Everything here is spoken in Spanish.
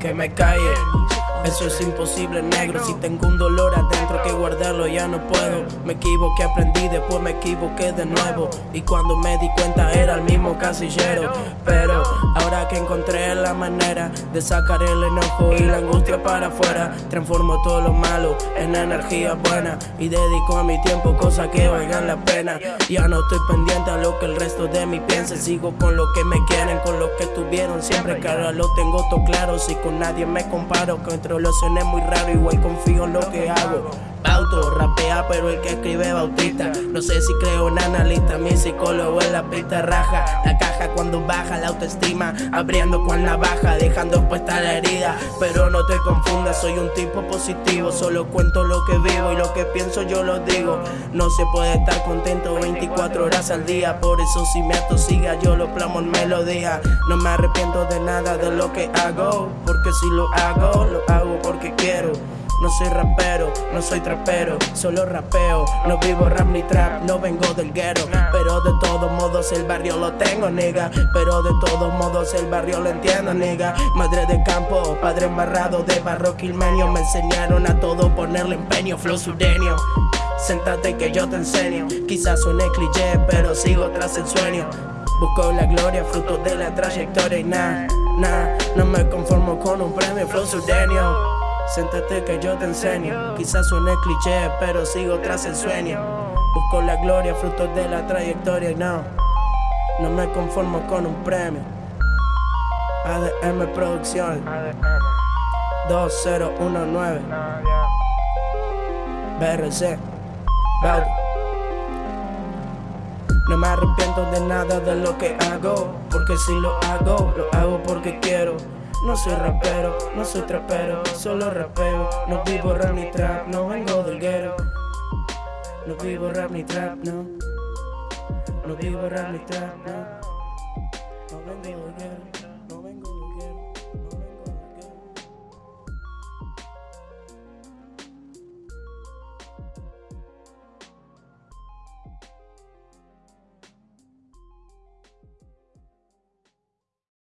que me calle. Eso es imposible, negro. Si tengo un dolor adentro que ya no puedo. Me equivoqué, aprendí, después me equivoqué de nuevo. Y cuando me di cuenta era el mismo casillero. Pero ahora que encontré la manera de sacar el enojo y la angustia para afuera, transformo todo lo malo en energía buena. Y dedico a mi tiempo cosas que valgan la pena. Ya no estoy pendiente a lo que el resto de mí piense. Sigo con lo que me quieren, con lo que tuvieron siempre. Que ahora lo tengo todo claro. Si con nadie me comparo, que lo es muy raro, igual confío en lo que hago. Bauto, pero el que escribe bautista. No sé si creo en analista, mi psicólogo en la pista raja. La caja cuando baja la autoestima, abriendo con la baja, dejando expuesta la herida. Pero no te confundas, soy un tipo positivo. Solo cuento lo que vivo y lo que pienso yo lo digo. No se puede estar contento 24 horas al día. Por eso si me atosiga, yo lo plamo en melodía. No me arrepiento de nada de lo que hago. Porque si lo hago, lo hago porque quiero. No soy rapero, no soy trapero, solo rapeo. No vivo rap ni trap, no vengo del guero. Pero de todos modos el barrio lo tengo, nega. Pero de todos modos el barrio lo entiendo, nega. Madre de campo, padre embarrado de barro quilmenio. Me enseñaron a todo ponerle empeño, flow sureño. Séntate que yo te enseño. Quizás suene cliché, pero sigo tras el sueño. Busco la gloria, fruto de la trayectoria y nada, nada. No me conformo con un premio, flow sureño. Siéntate que yo te enseño. Quizás suene cliché, pero sigo tras el sueño. Busco la gloria, frutos de la trayectoria y no. No me conformo con un premio. ADM Producción 2019 BRC No me arrepiento de nada de lo que hago Porque si lo hago, lo hago porque quiero no soy rapero, no soy trapero, solo rapeo. No vivo rap ni trap, no vengo del guero. No vivo rap ni trap, no. No vivo rap ni trap, no. No vengo del guero.